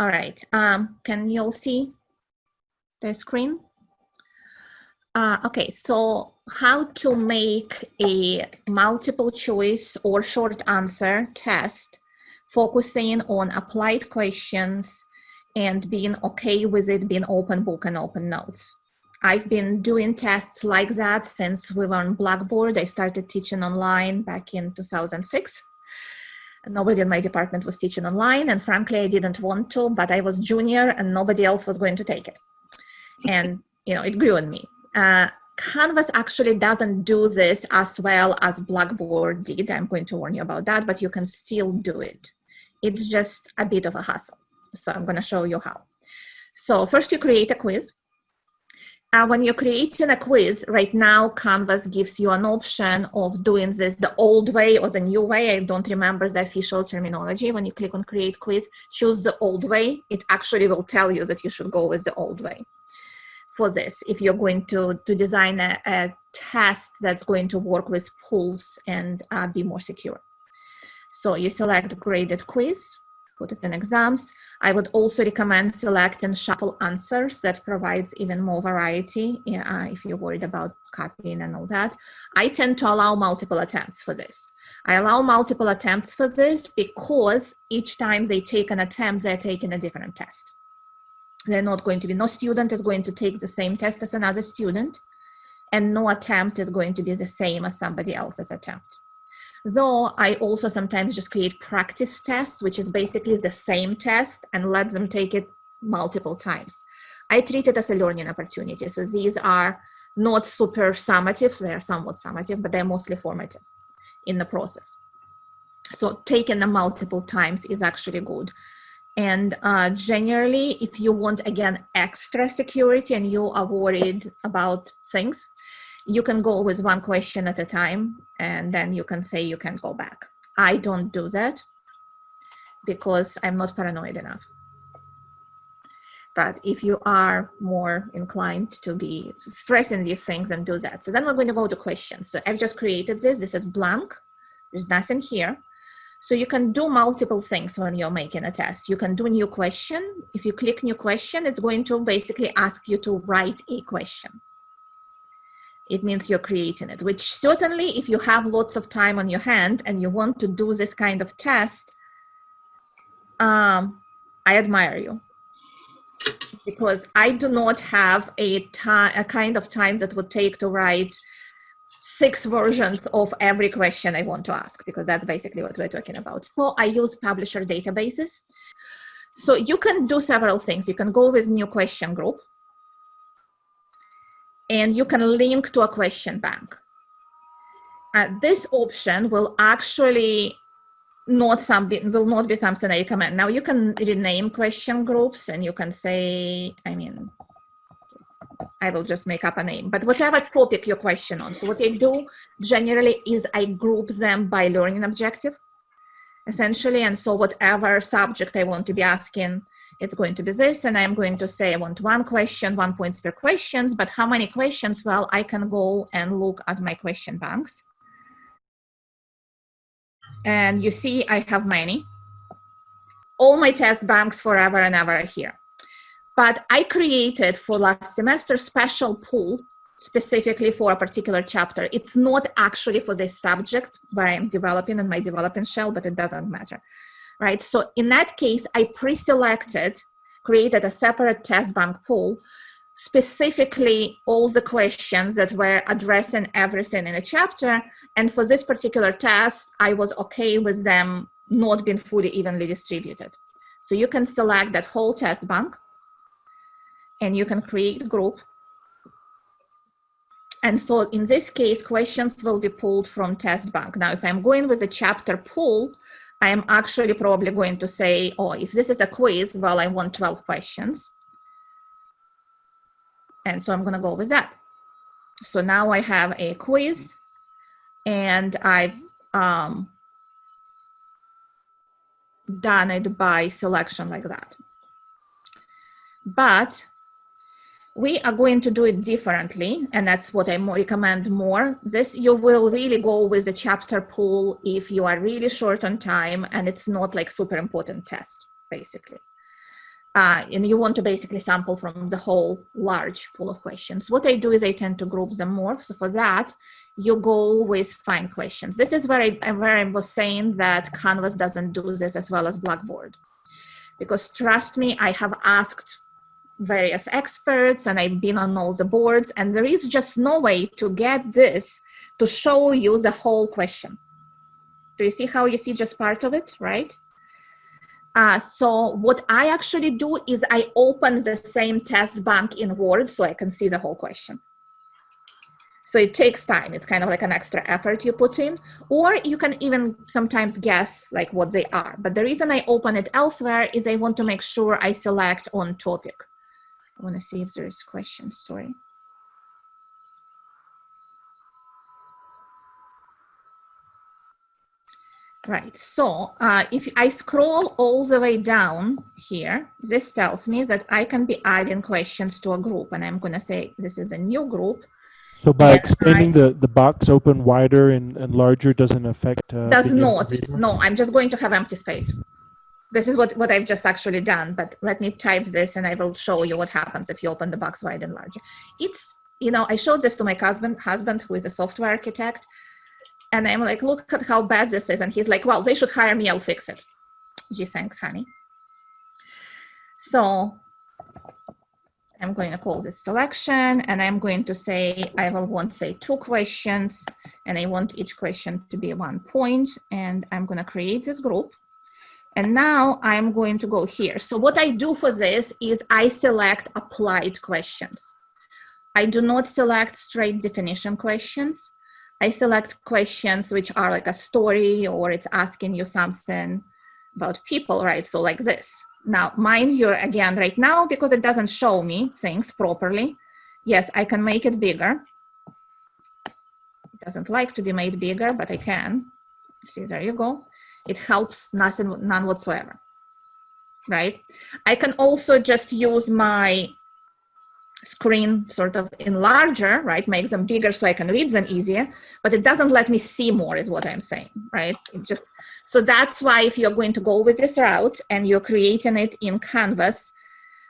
All right, um, can you all see the screen? Uh, okay, so how to make a multiple choice or short answer test focusing on applied questions and being okay with it being open book and open notes. I've been doing tests like that since we were on Blackboard. I started teaching online back in 2006. Nobody in my department was teaching online and frankly, I didn't want to, but I was junior and nobody else was going to take it. And, you know, it grew on me. Uh, Canvas actually doesn't do this as well as Blackboard did. I'm going to warn you about that, but you can still do it. It's just a bit of a hassle. So I'm going to show you how. So first you create a quiz. Uh, when you're creating a quiz, right now Canvas gives you an option of doing this the old way or the new way. I don't remember the official terminology. When you click on create quiz, choose the old way. It actually will tell you that you should go with the old way for this if you're going to, to design a, a test that's going to work with pools and uh, be more secure. So you select graded quiz, put it in exams. I would also recommend selecting shuffle answers that provides even more variety uh, if you're worried about copying and all that. I tend to allow multiple attempts for this. I allow multiple attempts for this because each time they take an attempt, they're taking a different test they're not going to be, no student is going to take the same test as another student, and no attempt is going to be the same as somebody else's attempt. Though I also sometimes just create practice tests, which is basically the same test and let them take it multiple times. I treat it as a learning opportunity. So these are not super summative, they're somewhat summative, but they're mostly formative in the process. So taking them multiple times is actually good. And uh, generally, if you want, again, extra security and you are worried about things, you can go with one question at a time and then you can say you can go back. I don't do that because I'm not paranoid enough. But if you are more inclined to be stressing these things and do that. So then we're going to go to questions. So I've just created this. This is blank. There's nothing here. So you can do multiple things when you're making a test. You can do new question. If you click new question, it's going to basically ask you to write a question. It means you're creating it, which certainly if you have lots of time on your hand and you want to do this kind of test, um, I admire you because I do not have a, a kind of time that would take to write six versions of every question I want to ask, because that's basically what we're talking about. So I use publisher databases. So you can do several things. You can go with new question group, and you can link to a question bank. Uh, this option will actually not something will not be something I recommend. Now you can rename question groups and you can say, I mean, I will just make up a name, but whatever topic your question on. So what I do generally is I group them by learning objective, essentially. And so whatever subject I want to be asking, it's going to be this. And I'm going to say I want one question, one points per questions, but how many questions? Well, I can go and look at my question banks. And you see I have many. All my test banks forever and ever are here. But I created for last semester special pool specifically for a particular chapter. It's not actually for the subject where I'm developing in my developing shell, but it doesn't matter, right? So in that case, I pre-selected, created a separate test bank pool, specifically all the questions that were addressing everything in a chapter. And for this particular test, I was okay with them not being fully evenly distributed. So you can select that whole test bank and you can create a group. And so in this case, questions will be pulled from test bank. Now, if I'm going with a chapter pool, I am actually probably going to say, oh, if this is a quiz, well, I want 12 questions. And so I'm gonna go with that. So now I have a quiz and I've um, done it by selection like that. But we are going to do it differently and that's what i recommend more this you will really go with the chapter pool if you are really short on time and it's not like super important test basically uh, and you want to basically sample from the whole large pool of questions. What I do is I tend to group them more. So for that, you go with fine questions. This is where I, where I was saying that Canvas doesn't do this as well as Blackboard. Because trust me, I have asked various experts and I've been on all the boards and there is just no way to get this to show you the whole question. Do you see how you see just part of it, right? Uh, so what I actually do is I open the same test bank in Word so I can see the whole question. So it takes time. It's kind of like an extra effort you put in, or you can even sometimes guess like what they are. But the reason I open it elsewhere is I want to make sure I select on topic. I want to see if there's questions, sorry. Right, so uh, if I scroll all the way down here, this tells me that I can be adding questions to a group and I'm gonna say this is a new group. So by expanding I, the, the box open wider and, and larger doesn't affect- uh, Does not, no, I'm just going to have empty space. This is what, what I've just actually done, but let me type this and I will show you what happens if you open the box wide and large. It's, you know, I showed this to my husband, husband who is a software architect and I'm like, look at how bad this is. And he's like, well, they should hire me, I'll fix it. Gee, thanks, honey. So I'm going to call this selection and I'm going to say, I will want say two questions and I want each question to be one point and I'm going to create this group. And now I'm going to go here. So what I do for this is I select applied questions. I do not select straight definition questions. I select questions which are like a story or it's asking you something about people, right? So like this. Now, mind you, again, right now, because it doesn't show me things properly, yes, I can make it bigger. It doesn't like to be made bigger, but I can. See, there you go. It helps nothing, none whatsoever, right? I can also just use my screen sort of enlarger, right, make them bigger so I can read them easier, but it doesn't let me see more is what I'm saying, right? It just, so that's why if you're going to go with this route and you're creating it in Canvas,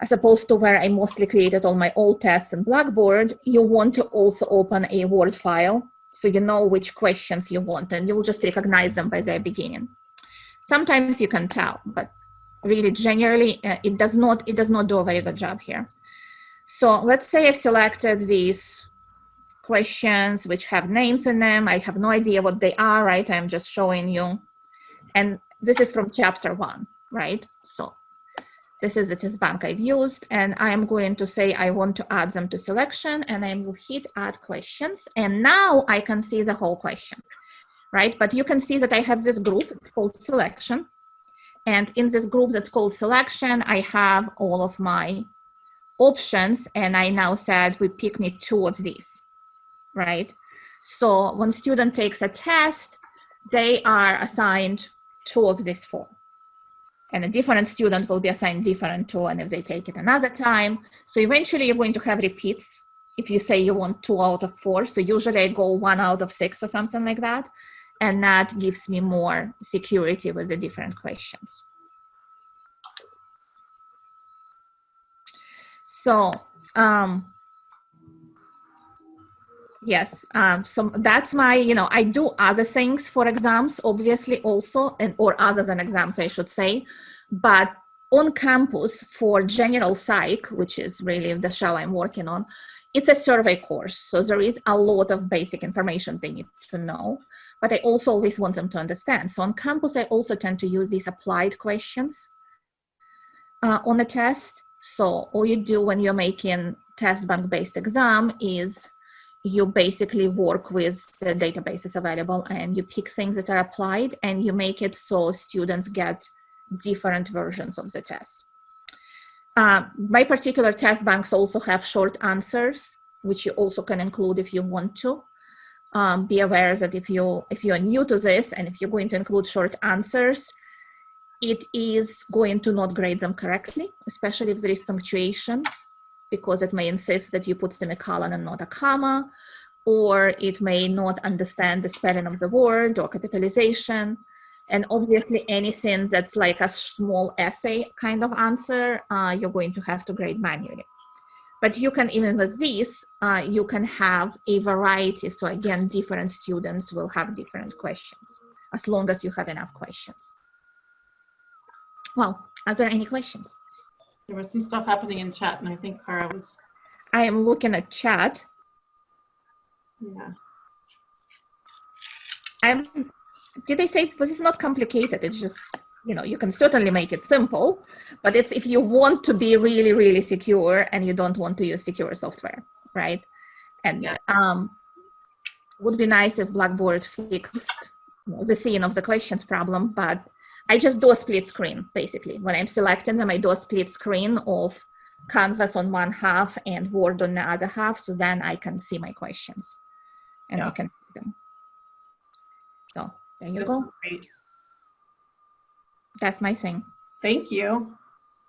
as opposed to where I mostly created all my old tests in Blackboard, you want to also open a Word file so you know which questions you want and you'll just recognize them by their beginning. Sometimes you can tell, but really generally uh, it does not it does not do a very good job here. So let's say I've selected these questions which have names in them. I have no idea what they are, right? I'm just showing you. And this is from chapter one, right? So this is the test bank I've used and I am going to say I want to add them to selection and I will hit add questions. And now I can see the whole question, right? But you can see that I have this group, it's called selection. And in this group that's called selection, I have all of my options and I now said we pick me two of these, right? So when student takes a test, they are assigned two of these four. And a different student will be assigned different two and if they take it another time. So eventually you're going to have repeats if you say you want two out of four. So usually I go one out of six or something like that. And that gives me more security with the different questions. So um, yes, um, so that's my, you know, I do other things for exams, obviously also, and or other than exams, I should say, but on campus for general psych, which is really the shell I'm working on, it's a survey course. So there is a lot of basic information they need to know, but I also always want them to understand. So on campus, I also tend to use these applied questions uh, on the test. So all you do when you're making test bank based exam is you basically work with the databases available and you pick things that are applied and you make it so students get different versions of the test. Uh, my particular test banks also have short answers, which you also can include if you want to. Um, be aware that if you if you're new to this and if you're going to include short answers, it is going to not grade them correctly, especially if there is punctuation, because it may insist that you put semicolon and not a comma, or it may not understand the spelling of the word or capitalization. And obviously anything that's like a small essay kind of answer, uh, you're going to have to grade manually. But you can, even with this, uh, you can have a variety. So again, different students will have different questions as long as you have enough questions. Well, are there any questions? There was some stuff happening in chat and I think Cara was, I am looking at chat. yeah. I'm, did they say this is not complicated? It's just, you know, you can certainly make it simple, but it's if you want to be really, really secure and you don't want to use secure software, right? And Yeah. um, would be nice if Blackboard fixed the scene of the questions problem, but I just do a split screen, basically. When I'm selecting them, I do a split screen of Canvas on one half and Word on the other half, so then I can see my questions and I can see them. So there you This go. great. That's my thing. Thank you.